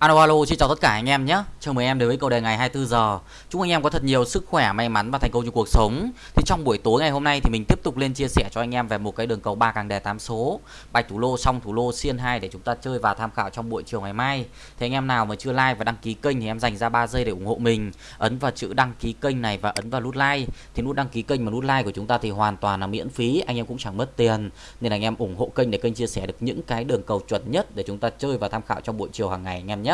Alo alo, xin chào tất cả anh em nhé. Chào mừng em đến với câu đề ngày 24 giờ. Chúc anh em có thật nhiều sức khỏe, may mắn và thành công trong cuộc sống. Thì trong buổi tối ngày hôm nay thì mình tiếp tục lên chia sẻ cho anh em về một cái đường cầu ba càng đề 8 số, bạch thủ lô, song thủ lô, xiên 2 để chúng ta chơi và tham khảo trong buổi chiều ngày mai. Thì anh em nào mà chưa like và đăng ký kênh thì em dành ra 3 giây để ủng hộ mình. Ấn vào chữ đăng ký kênh này và ấn vào nút like. Thì nút đăng ký kênh và nút like của chúng ta thì hoàn toàn là miễn phí, anh em cũng chẳng mất tiền. Nên anh em ủng hộ kênh để kênh chia sẻ được những cái đường cầu chuẩn nhất để chúng ta chơi và tham khảo trong buổi chiều hàng ngày anh em nhé.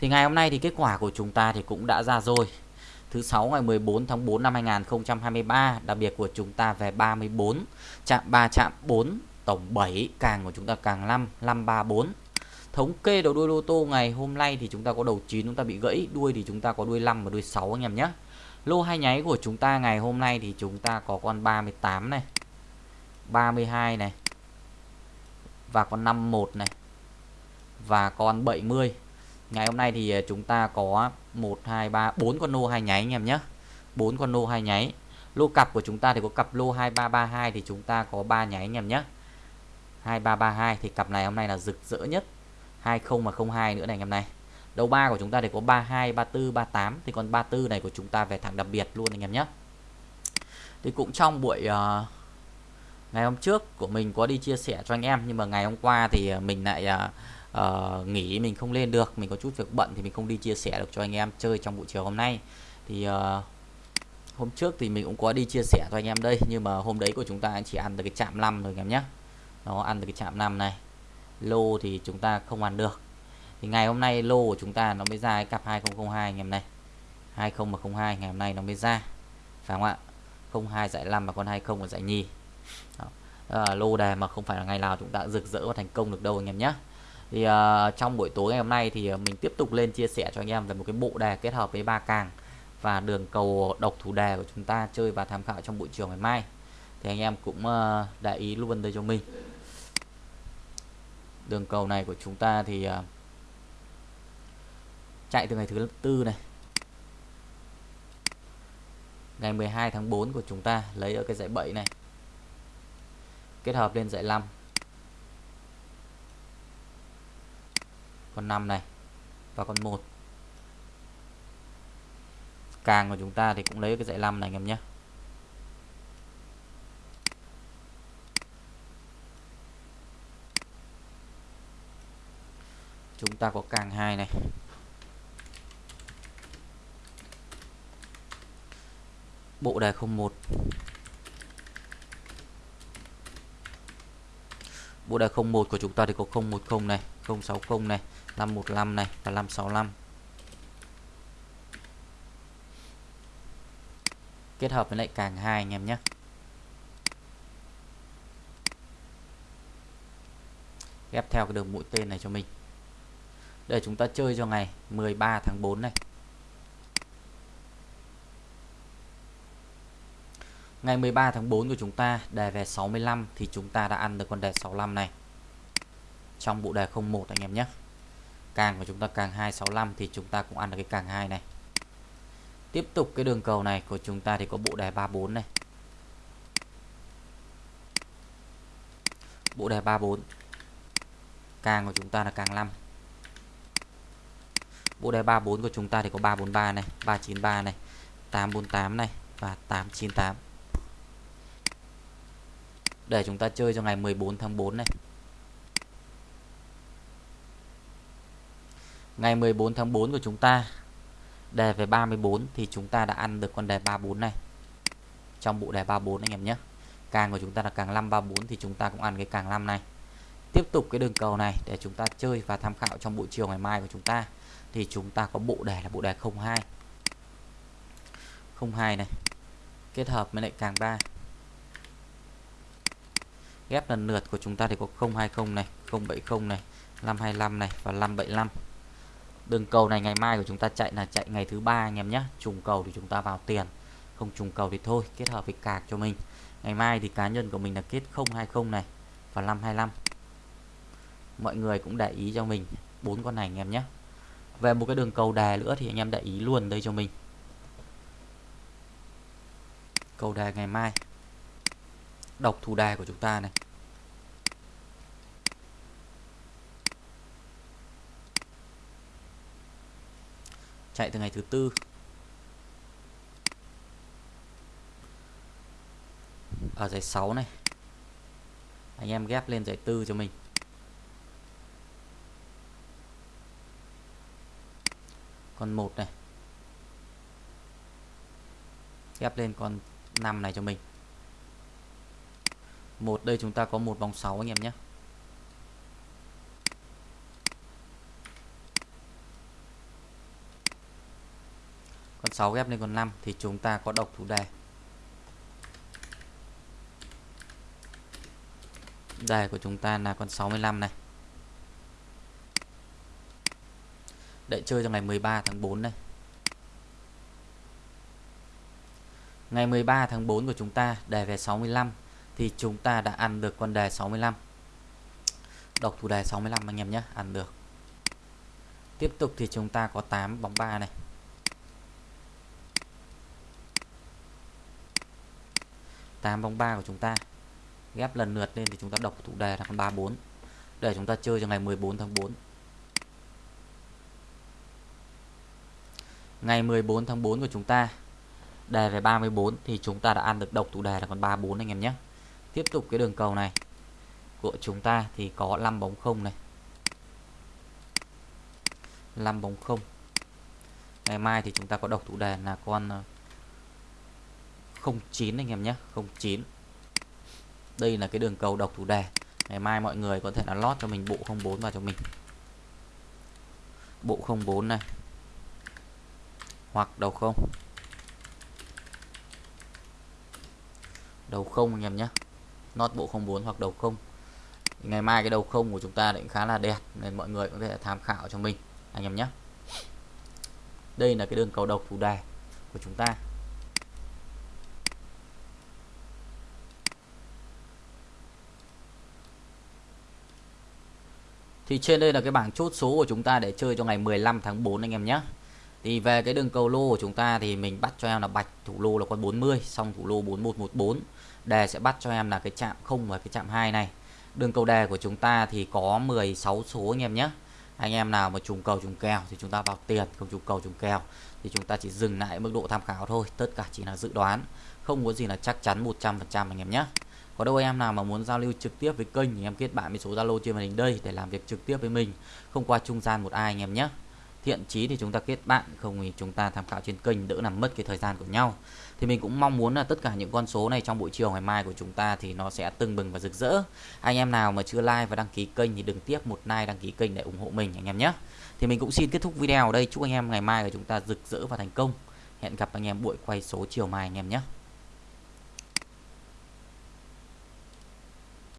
Thì ngày hôm nay thì kết quả của chúng ta thì cũng đã ra rồi. Thứ sáu ngày 14 tháng 4 năm 2023, đặc biệt của chúng ta về 34, chạm 3 chạm 4, tổng 7, càng của chúng ta càng 5, 534. Thống kê đầu đuôi lô tô ngày hôm nay thì chúng ta có đầu 9 chúng ta bị gãy, đuôi thì chúng ta có đuôi 5 và đuôi 6 anh em nhé. Lô hai nháy của chúng ta ngày hôm nay thì chúng ta có con 38 này, 32 này và con 51 này và con 70 Ngày hôm nay thì à, chúng ta có 1 2 3 4 con lô hai nháy anh em nhé. 4 con lô hai nháy. Lô cặp của chúng ta thì có cặp lô 2332 thì chúng ta có 3 nháy anh em nhé. 2332 thì cặp này hôm nay là rực rỡ nhất. 20 mà 02 nữa này anh em này. Đầu ba của chúng ta thì có 32, 34, 38 thì còn 34 này của chúng ta về thẳng đặc biệt luôn anh em nhé. Thì cũng trong buổi uh, ngày hôm trước của mình có đi chia sẻ cho anh em nhưng mà ngày hôm qua thì à, mình lại uh, uh, nghỉ mình không lên được mình có chút việc bận thì mình không đi chia sẻ được cho anh em chơi trong buổi chiều hôm nay. Thì uh, hôm trước thì mình cũng có đi chia sẻ cho anh em đây nhưng mà hôm đấy của chúng ta chỉ ăn được cái chạm 5 rồi anh em nhé. Nó ăn được cái chạm 5 này. Lô thì chúng ta không ăn được. Thì ngày hôm nay lô của chúng ta nó mới ra cái cặp 2002 anh em này. 2002 ngày hôm nay nó mới ra. Phải không ạ? 02 giải 5 và con 20 là giải nhì. Đó. À, lô đề mà không phải là ngày nào chúng ta rực rỡ và thành công được đâu anh em nhé thì uh, trong buổi tối ngày hôm nay thì ờ, mình tiếp tục lên chia sẻ cho anh em về một cái bộ đề kết hợp với ba càng và đường cầu độc thủ đề của chúng ta chơi và tham khảo trong buổi chiều ngày mai. Thì anh em cũng uh, để ý luôn đây cho mình. Đường cầu này của chúng ta thì uh, chạy từ ngày thứ tư này. Ngày 12 tháng 4 của chúng ta lấy ở cái dãy 7 này. Kết hợp lên dãy 5 con 5 này và con 1 càng của chúng ta thì cũng lấy cái dãy 5 này, anh em nhé. Chúng ta có càng 2 này. Bộ đề 01 bộ đề 01 của chúng ta thì có 010 này. 060 này 515 này và 565 kết hợp với lại càng hai anh em nhé. Ghép theo cái đường mũi tên này cho mình. Để chúng ta chơi cho ngày 13 tháng 4 này. Ngày 13 tháng 4 của chúng ta đề về 65 thì chúng ta đã ăn được con đề 65 này. Trong bộ đề 01 anh em nhé. Càng của chúng ta càng 265 thì chúng ta cũng ăn được cái càng 2 này. Tiếp tục cái đường cầu này của chúng ta thì có bộ đề 34 này. Bộ đề 34. Càng của chúng ta là càng 5. Bộ đề 34 của chúng ta thì có 343 này, 393 này, 848 này và 898 để chúng ta chơi cho ngày 14 tháng 4 này. Ngày 14 tháng 4 của chúng ta đề về 34 thì chúng ta đã ăn được con đề 34 này. Trong bộ đề 34 anh em nhé. Càng của chúng ta là càng 534 thì chúng ta cũng ăn cái càng 5 này. Tiếp tục cái đường cầu này để chúng ta chơi và tham khảo trong buổi chiều ngày mai của chúng ta thì chúng ta có bộ đề là bộ đề 02. 02 này. Kết hợp với lại càng 3 ghép lần lượt của chúng ta thì có 020 này 070 này 525 này và 575 đường cầu này ngày mai của chúng ta chạy là chạy ngày thứ ba anh em nhé. Trùng cầu thì chúng ta vào tiền, không trùng cầu thì thôi, kết hợp với cạc cho mình. Ngày mai thì cá nhân của mình là kết 020 này và 525 mọi người cũng để ý cho mình bốn con này anh em nhé. Về một cái đường cầu đề nữa thì anh em để ý luôn đây cho mình. Cầu đề ngày mai. Độc thủ đề của chúng ta này. Chạy từ ngày thứ tư. Ở giải 6 này. Anh em ghép lên giải tư cho mình. Con một này. Ghép lên con 5 này cho mình. Một, đây chúng ta có một vòng 6 anh em nhé. Con 6 ghép lên con 5 thì chúng ta có độc thủ đề. Đề của chúng ta là con 65 này. Để chơi cho ngày 13 tháng 4 này ngày 13 tháng 4 của chúng ta, đề về 65 thì chúng ta đã ăn được con đề 65 độc thủ đề 65 anh em nhé, ăn được. Tiếp tục thì chúng ta có 8 bóng 3 này. 8 bóng 3 của chúng ta. Ghép lần lượt lên thì chúng ta đọc thủ đề là con 34 để chúng ta chơi cho ngày 14 tháng 4 ngày 14 tháng 4 của chúng ta, đề về 34 thì chúng ta đã ăn được độc thủ đề là con 34 anh em nhé. Tiếp tục cái đường cầu này. Của chúng ta thì có 5 bóng 0 này. 5 bóng 0 ngày mai thì chúng ta có độc thủ đề là con ờ, 09 anh em nhé 09 đây là cái đường cầu độc thủ đề. Ngày mai mọi người có thể là lót cho mình bộ 04 vào cho mình. Bộ 04 này. Hoặc đầu không. Đầu không anh em nhé. Lót bộ 04 hoặc đầu không. Ngày mai cái đầu không của chúng ta cũng khá là đẹp, nên mọi người có thể tham khảo cho mình, anh em nhé. Đây là cái đường cầu độc thủ đề của chúng ta. Thì trên đây là cái bảng chốt số của chúng ta để chơi cho ngày 15 tháng 4 anh em nhé. Thì về cái đường cầu lô của chúng ta thì mình bắt cho em là bạch, thủ lô là con 40 Xong thủ lô 4114 Đề sẽ bắt cho em là cái chạm 0 và cái chạm 2 này. Đường cầu đề của chúng ta thì có 16 số anh em nhé. Anh em nào mà trùng cầu trùng kèo thì chúng ta vào tiền, Không trùng cầu trùng kèo thì chúng ta chỉ dừng lại mức độ tham khảo thôi, Tất cả chỉ là dự đoán, Không có gì là chắc chắn 100% anh em nhé có đâu em nào mà muốn giao lưu trực tiếp với kênh thì em kết bạn với số Zalo trên màn hình đây để làm việc trực tiếp với mình, không qua trung gian một ai anh em nhé. Thiện chí thì chúng ta kết bạn, không thì chúng ta tham khảo trên kênh, đỡ làm mất cái thời gian của nhau. Thì mình cũng mong muốn là tất cả những con số này trong buổi chiều ngày mai của chúng ta thì nó sẽ tưng bừng và rực rỡ. Anh em nào mà chưa like và đăng ký kênh thì đừng tiếp một like, đăng ký kênh để ủng hộ mình anh em nhé. Thì mình cũng xin kết thúc video ở đây, chúc anh em ngày mai của chúng ta rực rỡ và thành công. Hẹn gặp anh em buổi quay số chiều mai anh em nhé.